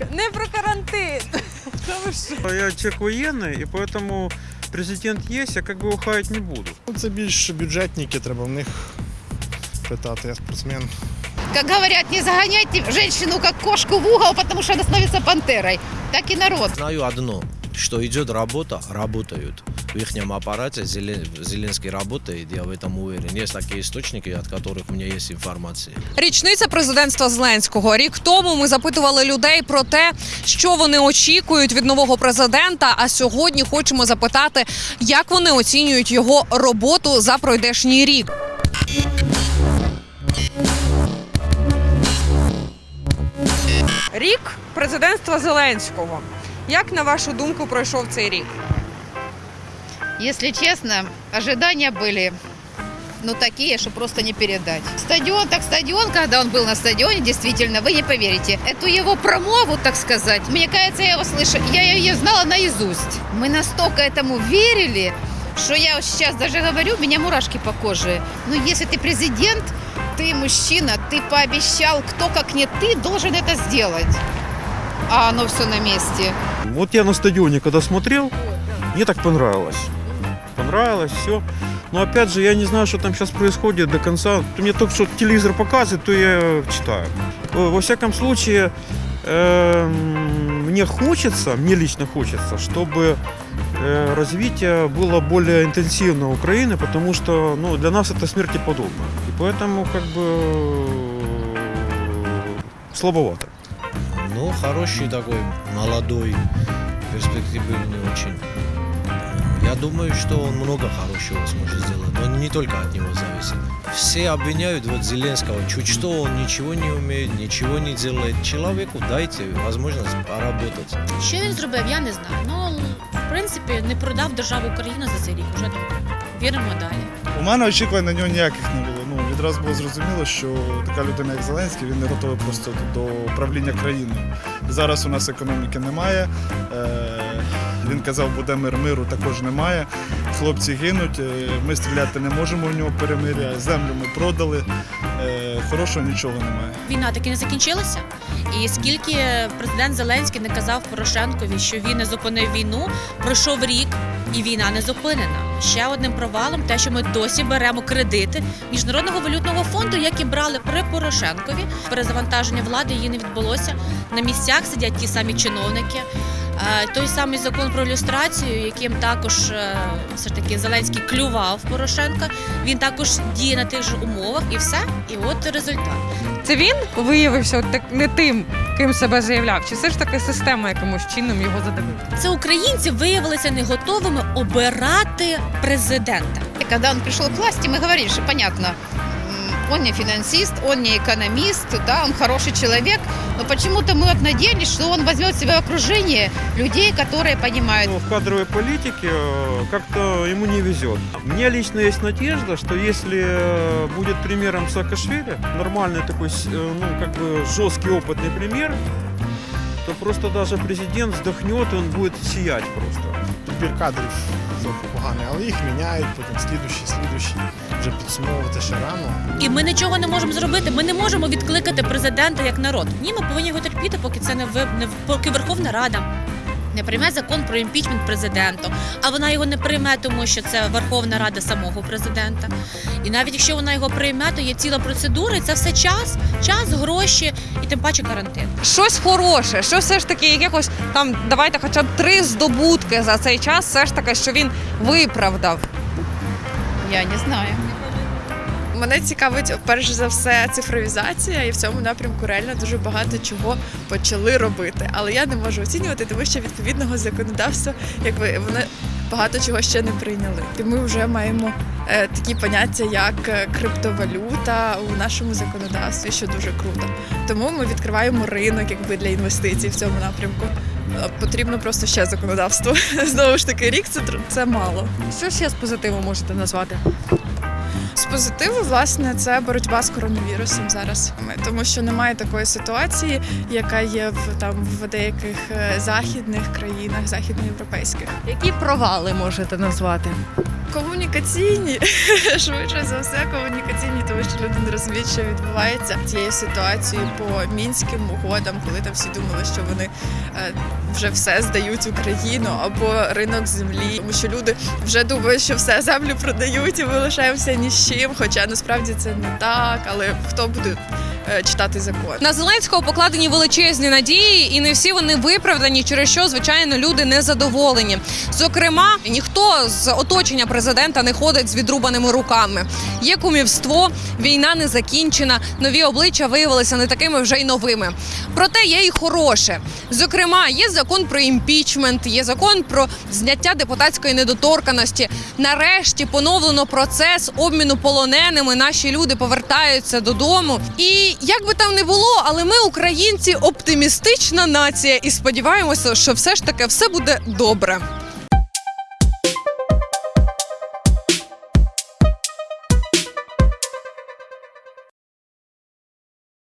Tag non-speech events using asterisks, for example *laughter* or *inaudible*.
Не про карантин. Та ви що? Я человек военный, и поэтому президент есть, я как бы его хаять не буду. Ну, Це більш бюджетники, треба в них питати. Я спортсмен. Как говорят, не загоняйте женщину как кошку в угол, потому что она становится пантерой. Так и народ. Знаю одно, что идет работа, работают. В их аппарате Зелен- Зеленский работает, я в этом уверен. Есть такие источники, от которых у меня есть информация. Річниця президентства Зеленського. Рік тому ми запитували людей про те, що вони очікують від нового президента. А сьогодні хочемо запитати, як вони оцінюють його роботу за пройдешній рік. Рік президентства Зеленського. Як на вашу думку пройшов цей рік? Если честно, ожидания были ну такие, что просто не передать. Стадион так стадион, когда он был на стадионе, действительно, вы не поверите. Эту его промову, так сказать, мне кажется, я его слышу, я ее знала наизусть. Мы настолько этому верили, что я сейчас даже говорю, у меня мурашки по коже. Ну, если ты президент, ты мужчина, ты пообещал, кто как не ты должен это сделать. А оно все на месте. Вот я на стадионе, когда смотрел, мне так понравилось. Понравилось все. Но опять же, я не знаю, что там сейчас происходит до конца. Мне только что телевизор показывает, то я читаю. Э, Во всяком случае, эм, мне хочется, мне лично хочется, чтобы э, развитие было более интенсивно Украины, потому что ну, для нас это смерти подобно. И поэтому как бы э, слабовато. Ну, хороший такой, молодой, перспективный очень. Я думаю, что он много хорошего сможет сделать, но не только от него зависит. Все обвиняют вот Зеленского, чуть что он ничего не умеет, ничего не делает. Человеку дайте возможность поработать. Що він зробив, я не знаю. Ну, в принципі, не продав державу Україну за цей рік. Уже добре. Віримо далі. У мене очікувань на нього ніяких не було. Ну, відразу було зрозуміло, що така людина, як Зеленський, він не готовий просто до управління країною. Зараз у нас економіки немає. Е, він казав, буде мир миру, також немає. Хлопці гинуть, е, ми стріляти не можемо у нього перемиря, землю ми продали. Е, хорошого нічого немає. Війна таки не закінчилася. І скільки президент Зеленський не казав Порошенкові, що він не зупинив війну, пройшов рік, і війна не зупинена. Ще одним провалом, те, що ми досі беремо кредити міжнародного валютного фонду, які брали при Порошенкові. Перезавантаження влади її не відбулося. На місцях сидять ті самі чиновники. Той самий закон про люстрацію, яким також е, все ж таки Зеленський клював Порошенка. Він також діє на тих же умовах, і все. І от результат. Це він виявився так не тим, ким себе заявляв? Чи все ж таки система якимось чином його задавила? Це українці виявилися не готовими обирати президента. И когда он пришел к власти, мы говорили, что понятно, он не финансист, он не экономист, да, он хороший человек, но почему-то мы вот надеялись, что он возьмет в себя окружение людей, которые понимают. Ну, в кадровой политике э, как-то ему не везет. Мне лично есть надежда, что если э, будет примером Саакашвили, нормальный такой, с- э, ну, как бы жесткий, опытный пример, то просто даже президент вздохнет, и он будет сиять просто. Підбір кадрів трохи поганий, але їх міняють, потім слідущі, слідущі. Вже підсумовувати ще рано. І ми нічого не можемо зробити. Ми не можемо відкликати президента як народ. Ні, ми повинні його терпіти, поки це не ви не поки Верховна Рада. Не прийме закон про імпічмент президенту, а вона його не прийме, тому що це Верховна Рада самого президента. І навіть якщо вона його прийме, то є ціла процедура, і це все час, час, гроші і тим паче карантин. Щось хороше, що все ж таки якихось там, давайте хоча б три здобутки за цей час, все ж таки, що він виправдав. Я не знаю. Мене цікавить перш за все цифровізація, і в цьому напрямку реально дуже багато чого почали робити. Але я не можу оцінювати, тому що відповідного законодавства, якби вони багато чого ще не прийняли. І ми вже маємо е, такі поняття, як е, криптовалюта у нашому законодавстві, що дуже круто. Тому ми відкриваємо ринок якби для інвестицій в цьому напрямку. Е, Потрібно просто ще законодавство. *laughs* Знову ж таки, рік це це мало. Що ще з позитиву можете назвати? Позитиву, власне, це боротьба з коронавірусом зараз. Тому що немає такої ситуації, яка є в там в деяких е, західних країнах, західноєвропейських. Які провали можете назвати? Комунікаційні, *laughs* швидше за все, комунікаційні, тому що люди не розуміють, що відбувається цією ситуацією по мінським угодам, коли там всі думали, що вони е, вже все здають Україну або ринок землі, тому що люди вже думають, що все землю продають і ми лишаємося ні з чим. Хоча насправді це не так, але хто буде читати закон? На Зеленського покладені величезні надії, і не всі вони виправдані, через що звичайно люди не задоволені. Зокрема, ніхто з оточення президента не ходить з відрубаними руками. Є кумівство, війна не закінчена. Нові обличчя виявилися не такими вже й новими. Проте є і хороше. Зокрема, є закон про імпічмент, є закон про зняття депутатської недоторканості. Нарешті поновлено процес обміну полоненими. Наші люди повертаються додому. Як би там не було, але ми, українці, оптимістична нація, і сподіваємося, що все ж таки все буде добре.